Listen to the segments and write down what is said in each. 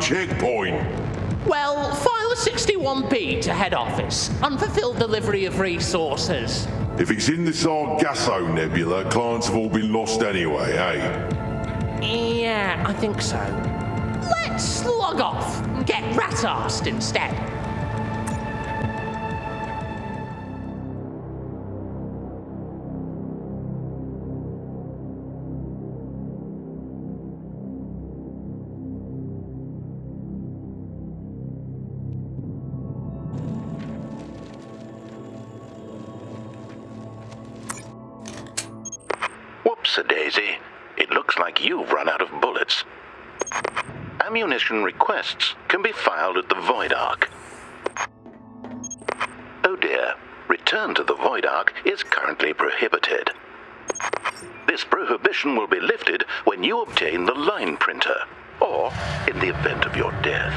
checkpoint. Well, file a 61B to head office. Unfulfilled delivery of resources. If it's in the Sargasso Nebula, clients have all been lost anyway, eh? Yeah, I think so. Let's log off and get rat-arsed instead. Whoops-a-daisy. It looks like you've run out of bullets. Ammunition requests can be filed at the Void Ark. Oh dear, return to the Void Ark is currently prohibited. This prohibition will be lifted when you obtain the line printer, or in the event of your death.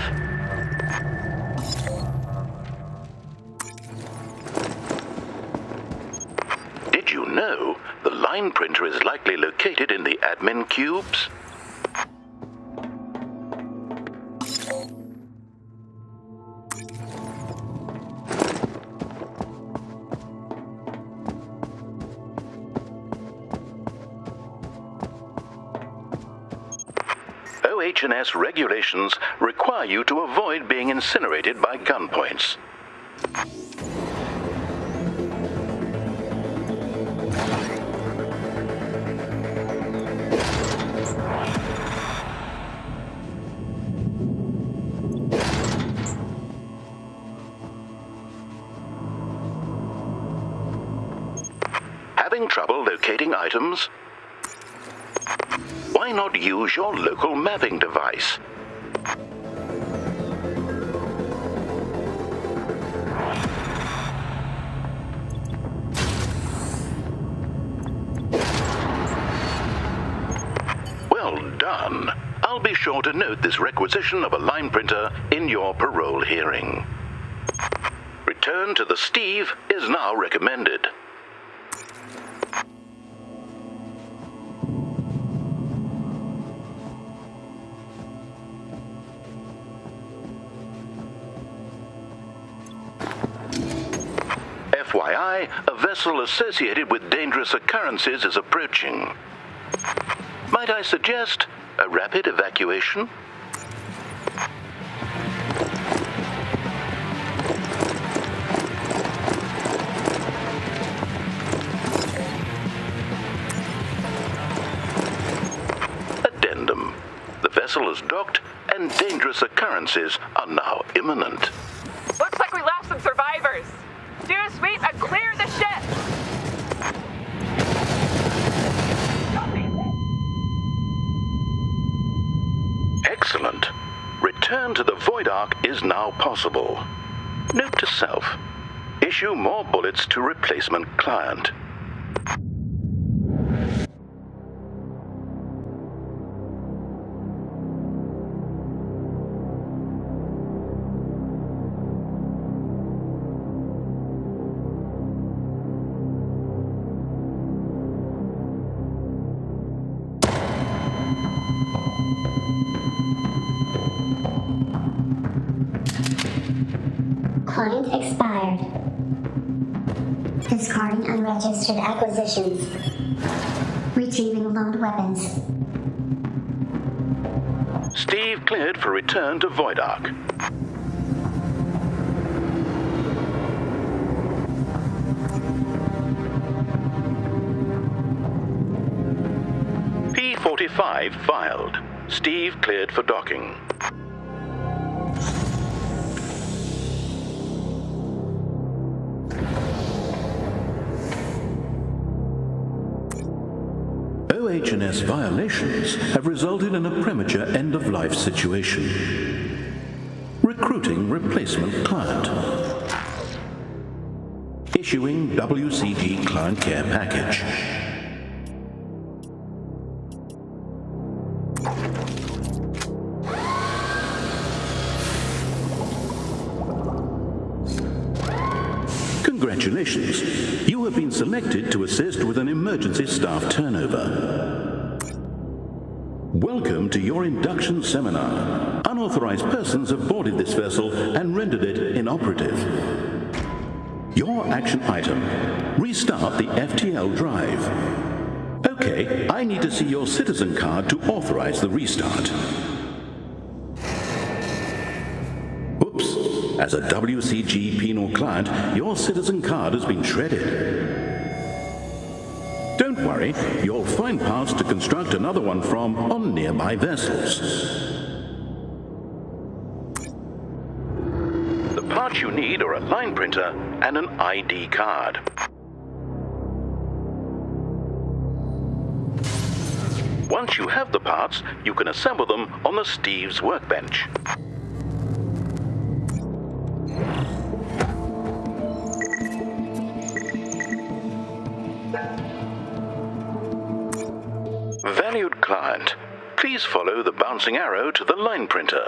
Did you know line printer is likely located in the admin cubes? OH&S regulations require you to avoid being incinerated by gun gunpoints. Locating items? Why not use your local mapping device? Well done. I'll be sure to note this requisition of a line printer in your parole hearing. Return to the Steve is now recommended. A vessel associated with dangerous occurrences is approaching. Might I suggest a rapid evacuation? Addendum. The vessel is docked and dangerous occurrences are now imminent. Looks like we lost some survivors. Do a sweep and clear Excellent. Return to the Void Ark is now possible. Note to self. Issue more bullets to replacement client. Client expired. Discarding unregistered acquisitions. Retrieving loaned weapons. Steve cleared for return to Void Ark. P45 filed. Steve cleared for docking. OH&S violations have resulted in a premature end-of-life situation. Recruiting replacement client. Issuing WCG client care package. Congratulations. You have been selected to assist with an emergency staff turnover. Welcome to your induction seminar. Unauthorized persons have boarded this vessel and rendered it inoperative. Your action item. Restart the FTL drive. Okay, I need to see your citizen card to authorize the restart. As a WCG penal client, your citizen card has been shredded. Don't worry, you'll find parts to construct another one from on nearby vessels. The parts you need are a line printer and an ID card. Once you have the parts, you can assemble them on the Steve's workbench. Client, please follow the bouncing arrow to the line printer.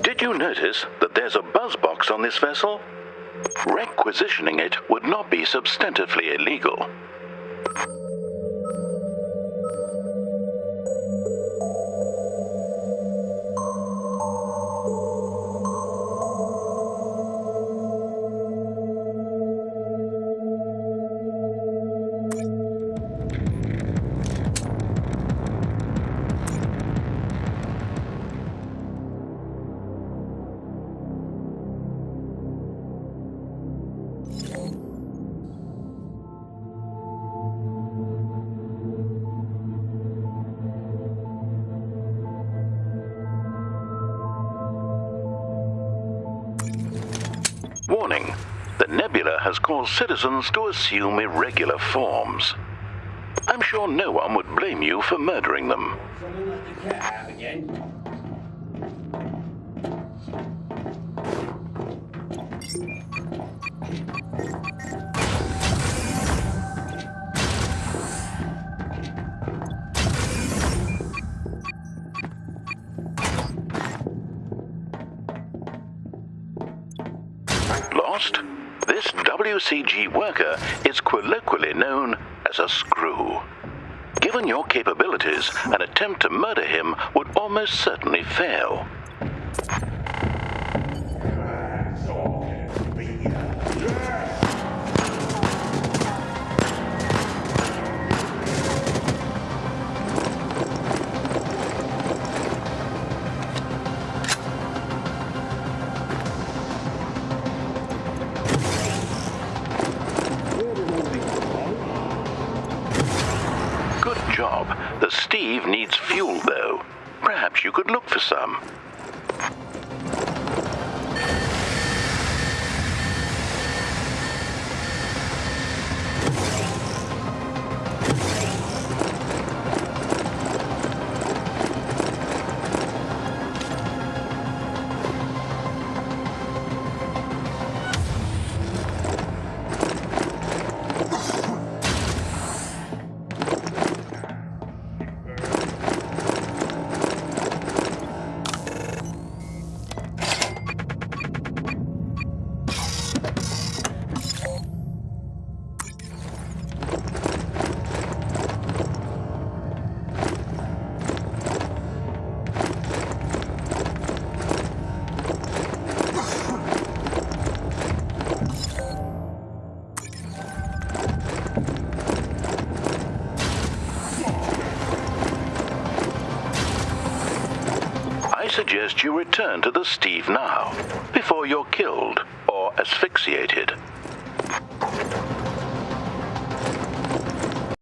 Did you notice that there's a buzz box on this vessel? Requisitioning it would not be substantively illegal. Warning. The nebula has caused citizens to assume irregular forms. I'm sure no one would blame you for murdering them. Lost? This WCG worker is colloquially known as a screw. Given your capabilities, an attempt to murder him would almost certainly fail. Job. The Steve needs fuel, though. Perhaps you could look for some. Suggest you return to the Steve now, before you're killed or asphyxiated.